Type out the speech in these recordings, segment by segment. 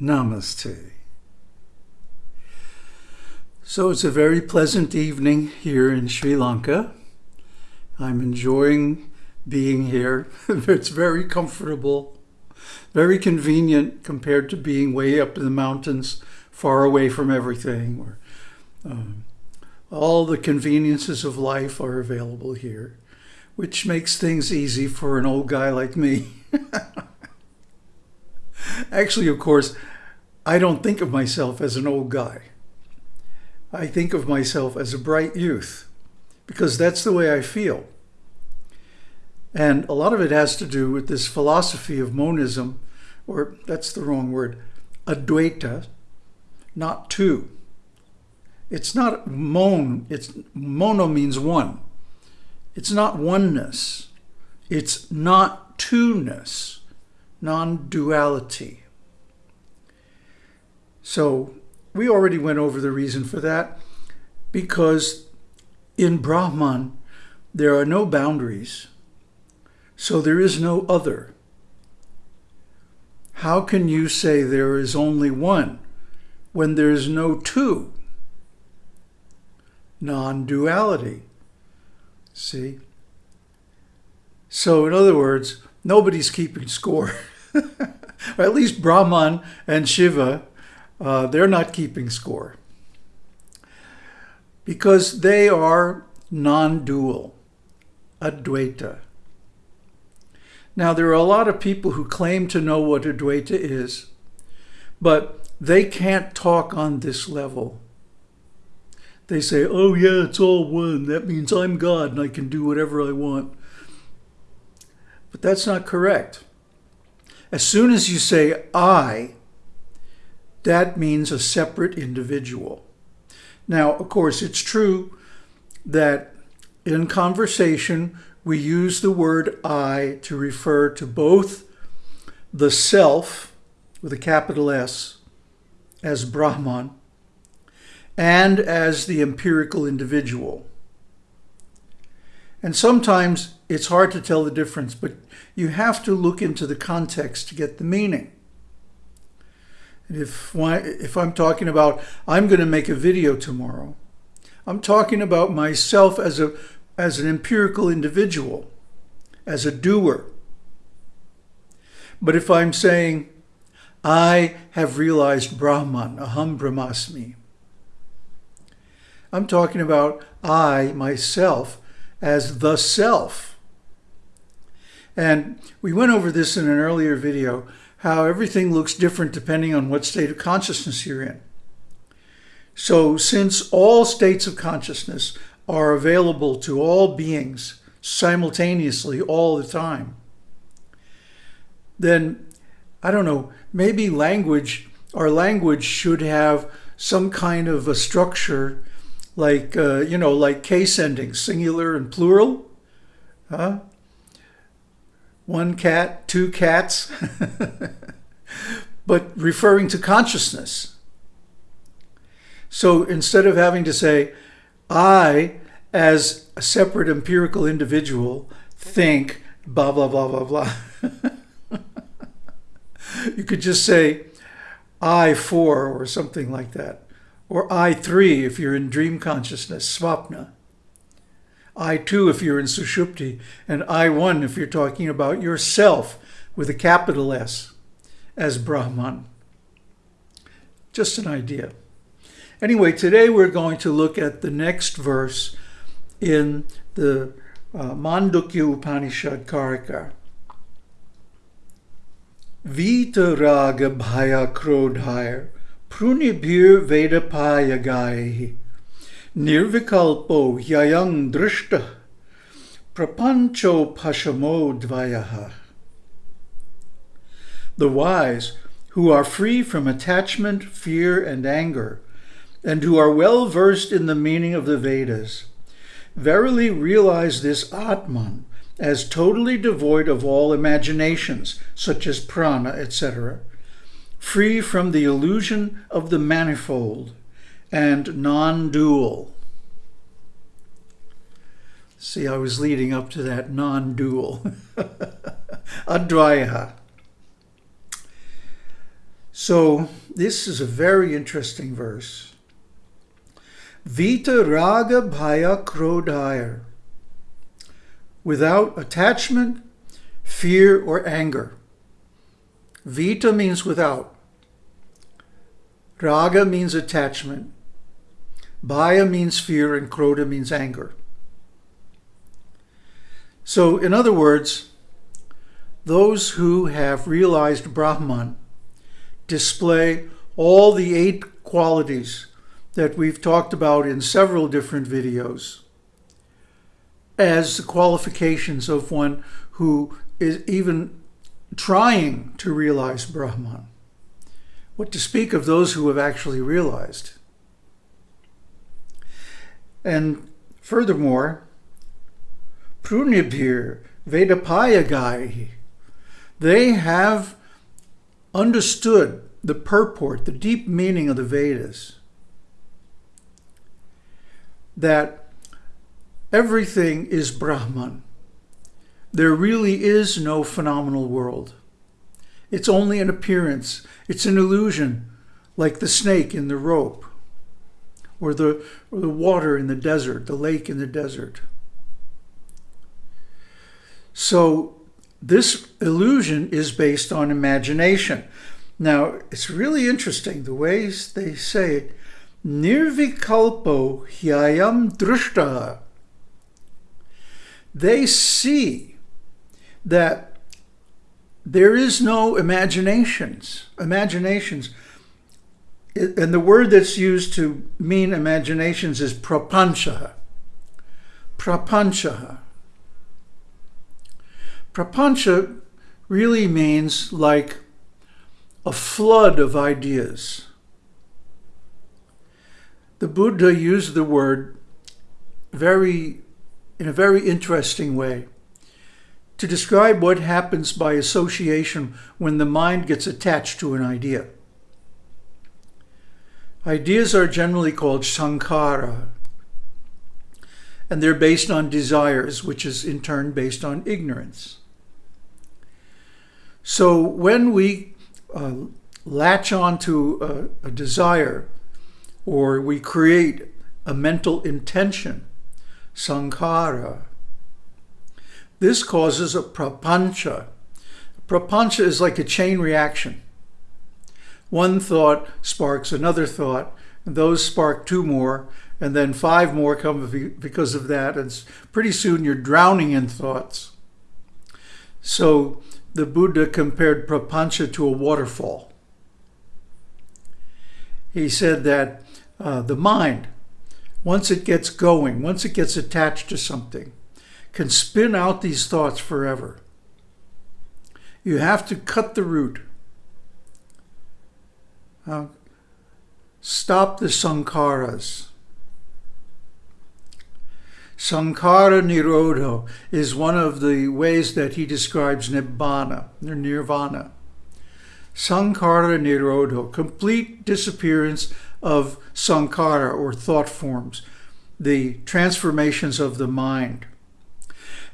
Namaste. So it's a very pleasant evening here in Sri Lanka. I'm enjoying being here. it's very comfortable, very convenient compared to being way up in the mountains, far away from everything. Or, um, all the conveniences of life are available here, which makes things easy for an old guy like me. Actually, of course, I don't think of myself as an old guy. I think of myself as a bright youth because that's the way I feel. And a lot of it has to do with this philosophy of monism, or that's the wrong word, advaita, not two. It's not mon, it's mono means one. It's not oneness. It's not two-ness, non-duality. So we already went over the reason for that because in Brahman, there are no boundaries. So there is no other. How can you say there is only one when there is no two? Non-duality. See? So in other words, nobody's keeping score. or at least Brahman and Shiva, uh, they're not keeping score. Because they are non-dual, Advaita. Now, there are a lot of people who claim to know what Advaita is, but they can't talk on this level. They say, oh yeah, it's all one. That means I'm God and I can do whatever I want. But that's not correct. As soon as you say I, that means a separate individual. Now, of course, it's true that in conversation, we use the word I to refer to both the self, with a capital S, as Brahman, and as the empirical individual. And sometimes it's hard to tell the difference, but you have to look into the context to get the meaning. If, if I'm talking about, I'm going to make a video tomorrow, I'm talking about myself as, a, as an empirical individual, as a doer. But if I'm saying, I have realized Brahman, Aham Brahmasmi, I'm talking about I, myself, as the self. And we went over this in an earlier video, how everything looks different depending on what state of consciousness you're in. So since all states of consciousness are available to all beings simultaneously all the time, then, I don't know, maybe language, our language should have some kind of a structure like, uh, you know, like case endings, singular and plural. Huh? One cat, two cats. but referring to consciousness. So instead of having to say, I, as a separate empirical individual, think blah, blah, blah, blah, blah. you could just say, I for, or something like that or I3 if you're in dream consciousness, swapna. I2 if you're in sushupti, and I1 if you're talking about yourself with a capital S as Brahman. Just an idea. Anyway, today we're going to look at the next verse in the uh, Mandukya Upanishad Karika. Vitaraga bhaya krodhaya prunibhir vedapayagaihi nirvikalpo yayang drishta prapancho pashamo dvayaha. The wise, who are free from attachment, fear, and anger, and who are well versed in the meaning of the Vedas, verily realize this Atman as totally devoid of all imaginations, such as prana, etc., free from the illusion of the manifold and non-dual. See, I was leading up to that non-dual. Advaya. So this is a very interesting verse. Vita raga bhaya krodhaya. Without attachment, fear, or anger. Vita means without. Raga means attachment. Bhaya means fear and Krodha means anger. So, in other words, those who have realized Brahman display all the eight qualities that we've talked about in several different videos as the qualifications of one who is even trying to realize Brahman. What to speak of those who have actually realized. And furthermore, Prunibhir Vedapayagai, they have understood the purport, the deep meaning of the Vedas. That everything is Brahman. There really is no phenomenal world. It's only an appearance. It's an illusion, like the snake in the rope, or the, or the water in the desert, the lake in the desert. So this illusion is based on imagination. Now, it's really interesting the ways they say it. Nirvikalpo hyayam drushta. They see that there is no imaginations. Imaginations. And the word that's used to mean imaginations is prapancha. Prapancha. Prapancha really means like a flood of ideas. The Buddha used the word very, in a very interesting way to describe what happens by association when the mind gets attached to an idea. Ideas are generally called sankhara, and they're based on desires, which is in turn based on ignorance. So when we uh, latch onto a, a desire or we create a mental intention, sankhara, this causes a prapancha. Prapancha is like a chain reaction. One thought sparks another thought, and those spark two more, and then five more come because of that, and pretty soon you're drowning in thoughts. So the Buddha compared prapancha to a waterfall. He said that uh, the mind, once it gets going, once it gets attached to something, can spin out these thoughts forever. You have to cut the root. Uh, stop the sankharas. Sankhara Nirodha is one of the ways that he describes Nibbana, or Nirvana. Sankhara Nirodha, complete disappearance of Sankhara, or thought forms, the transformations of the mind.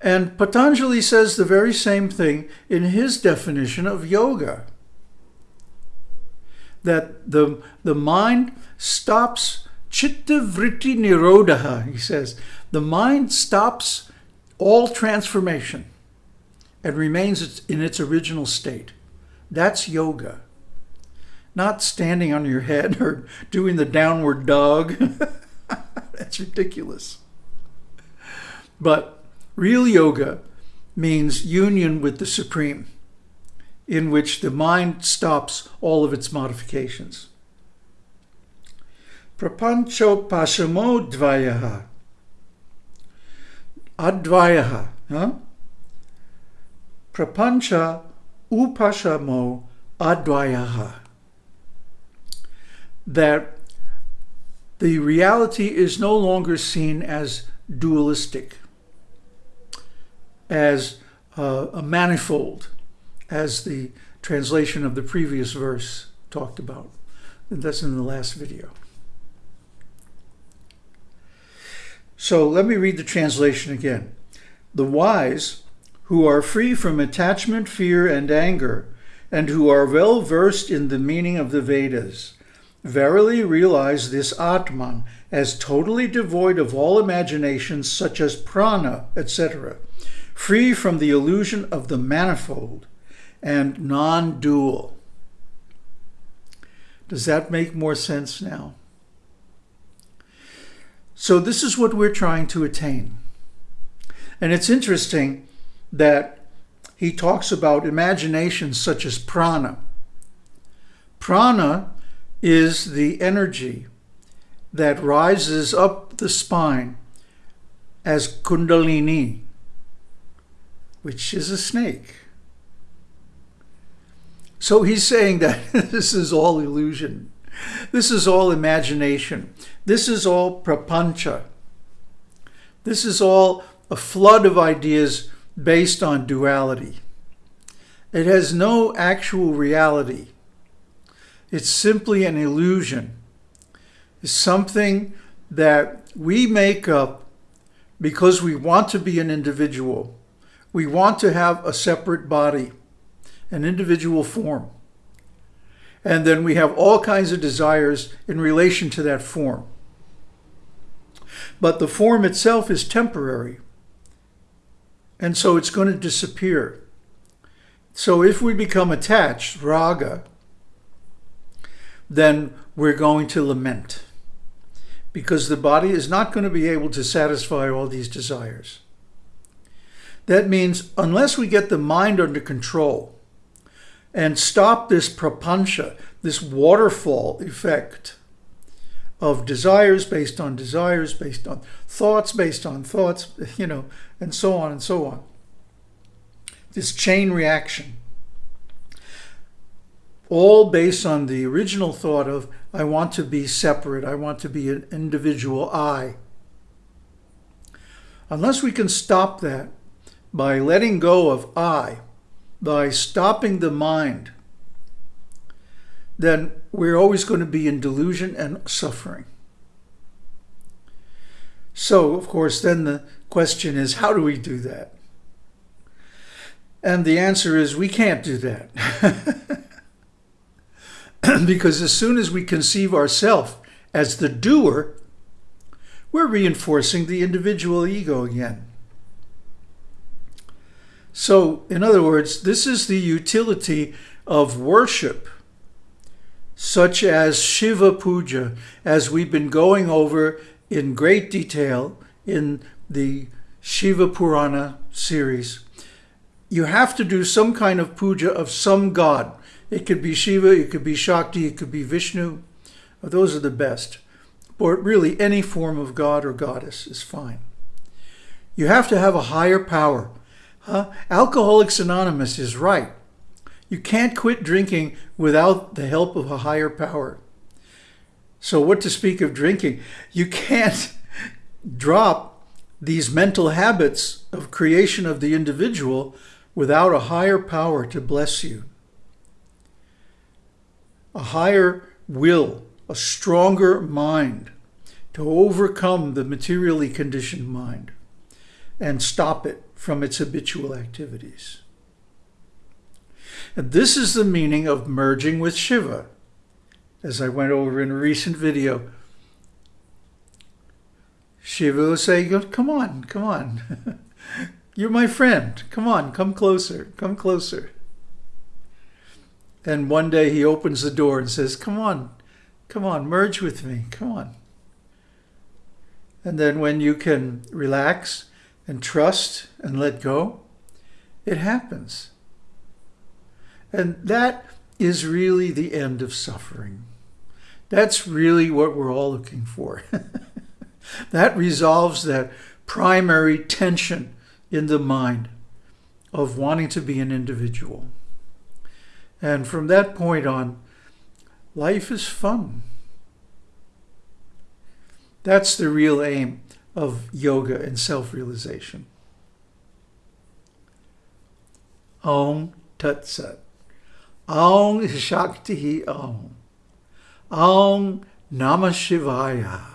And Patanjali says the very same thing in his definition of yoga. That the, the mind stops chitta vritti nirodha, he says. The mind stops all transformation and remains in its original state. That's yoga. Not standing on your head or doing the downward dog. That's ridiculous. But real yoga means union with the Supreme, in which the mind stops all of its modifications. Prapancho pasamo dvayaha. Advayaha. Huh? Prapancha upashamo advayaha. That the reality is no longer seen as dualistic, as uh, a manifold, as the translation of the previous verse talked about. And that's in the last video. So let me read the translation again. The wise, who are free from attachment, fear, and anger, and who are well versed in the meaning of the Vedas verily realize this Atman as totally devoid of all imaginations such as prana, etc., free from the illusion of the manifold and non-dual. Does that make more sense now? So this is what we're trying to attain. And it's interesting that he talks about imaginations such as prana. Prana is the energy that rises up the spine as kundalini, which is a snake. So he's saying that this is all illusion. This is all imagination. This is all prapancha. This is all a flood of ideas based on duality. It has no actual reality. It's simply an illusion. It's something that we make up because we want to be an individual. We want to have a separate body, an individual form. And then we have all kinds of desires in relation to that form. But the form itself is temporary. And so it's going to disappear. So if we become attached, raga, then we're going to lament because the body is not going to be able to satisfy all these desires. That means unless we get the mind under control and stop this prapancha, this waterfall effect of desires based on desires, based on thoughts, based on thoughts, you know, and so on and so on. This chain reaction all based on the original thought of, I want to be separate, I want to be an individual I. Unless we can stop that by letting go of I, by stopping the mind, then we're always going to be in delusion and suffering. So, of course, then the question is, how do we do that? And the answer is, we can't do that. because as soon as we conceive ourselves as the doer, we're reinforcing the individual ego again. So, in other words, this is the utility of worship, such as Shiva Puja, as we've been going over in great detail in the Shiva Purana series. You have to do some kind of puja of some god. It could be Shiva, it could be Shakti, it could be Vishnu. Those are the best. Or really any form of god or goddess is fine. You have to have a higher power. Huh? Alcoholics Anonymous is right. You can't quit drinking without the help of a higher power. So what to speak of drinking? You can't drop these mental habits of creation of the individual without a higher power to bless you a higher will, a stronger mind to overcome the materially conditioned mind and stop it from its habitual activities. And this is the meaning of merging with Shiva, as I went over in a recent video. Shiva will say, come on, come on. You're my friend. Come on, come closer, come closer. And one day he opens the door and says, come on, come on, merge with me, come on. And then when you can relax and trust and let go, it happens. And that is really the end of suffering. That's really what we're all looking for. that resolves that primary tension in the mind of wanting to be an individual. And from that point on, life is fun. That's the real aim of yoga and self-realization. Om Tat Sat. Om Shakti Om. Om Namah Shivaya.